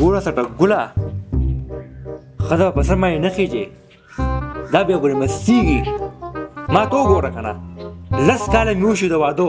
ګوره سټه ګولا خدا په سر باندې نه خېږي دا بیا ګوره مستیږي ما ته وګوره کنه لس کاله مې وشو د وادو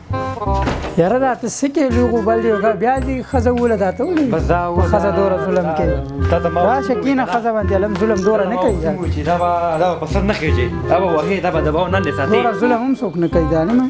یاره دا ته څه کې لوګو بل یو بیا دې خزه وله دا ته ولې بس دا خزه دور ظلم کوي دا شکینه خزه باندې لم ظلم دور نه کوي دا با دا په سر نه کېږي دا به وهي دا به د باو نه نه ساتي دور ظلم هم څوک نه کوي دا نه